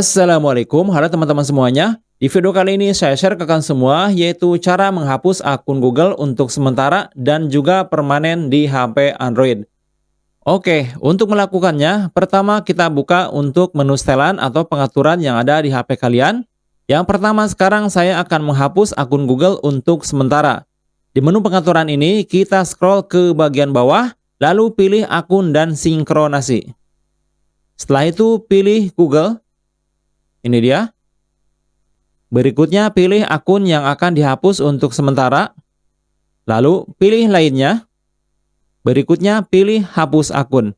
Assalamualaikum, halo teman-teman semuanya. Di video kali ini saya share ke kalian semua yaitu cara menghapus akun Google untuk sementara dan juga permanen di HP Android. Oke, untuk melakukannya, pertama kita buka untuk menu setelan atau pengaturan yang ada di HP kalian. Yang pertama sekarang saya akan menghapus akun Google untuk sementara. Di menu pengaturan ini kita scroll ke bagian bawah, lalu pilih akun dan sinkronasi. Setelah itu pilih Google, ini dia. Berikutnya pilih akun yang akan dihapus untuk sementara. Lalu pilih lainnya. Berikutnya pilih hapus akun.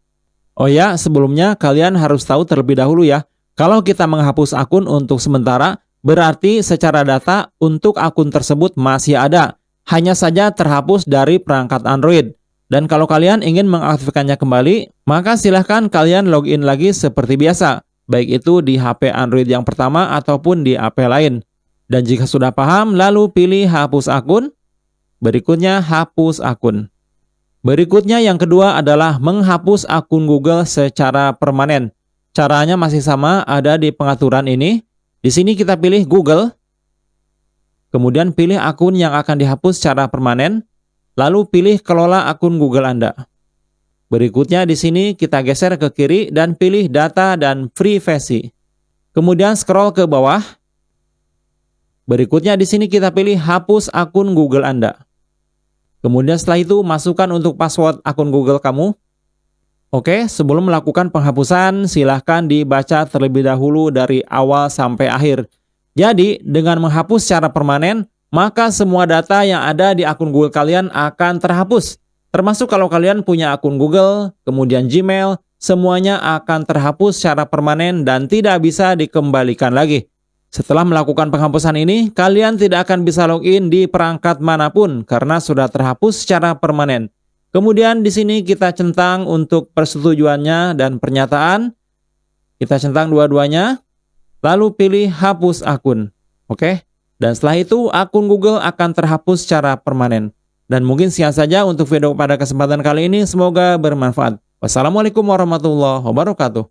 Oh ya, sebelumnya kalian harus tahu terlebih dahulu ya. Kalau kita menghapus akun untuk sementara, berarti secara data untuk akun tersebut masih ada. Hanya saja terhapus dari perangkat Android. Dan kalau kalian ingin mengaktifkannya kembali, maka silahkan kalian login lagi seperti biasa baik itu di HP Android yang pertama ataupun di HP lain. Dan jika sudah paham, lalu pilih hapus akun. Berikutnya hapus akun. Berikutnya yang kedua adalah menghapus akun Google secara permanen. Caranya masih sama, ada di pengaturan ini. Di sini kita pilih Google. Kemudian pilih akun yang akan dihapus secara permanen. Lalu pilih kelola akun Google Anda. Berikutnya di sini kita geser ke kiri dan pilih data dan privasi. Kemudian scroll ke bawah. Berikutnya di sini kita pilih hapus akun Google Anda. Kemudian setelah itu masukkan untuk password akun Google kamu. Oke, sebelum melakukan penghapusan silahkan dibaca terlebih dahulu dari awal sampai akhir. Jadi, dengan menghapus secara permanen, maka semua data yang ada di akun Google kalian akan terhapus. Termasuk kalau kalian punya akun Google, kemudian Gmail, semuanya akan terhapus secara permanen dan tidak bisa dikembalikan lagi. Setelah melakukan penghapusan ini, kalian tidak akan bisa login di perangkat mana pun karena sudah terhapus secara permanen. Kemudian di sini kita centang untuk persetujuannya dan pernyataan. Kita centang dua-duanya. Lalu pilih hapus akun. Oke? Dan setelah itu akun Google akan terhapus secara permanen. Dan mungkin sekian saja untuk video pada kesempatan kali ini. Semoga bermanfaat. Wassalamualaikum warahmatullahi wabarakatuh.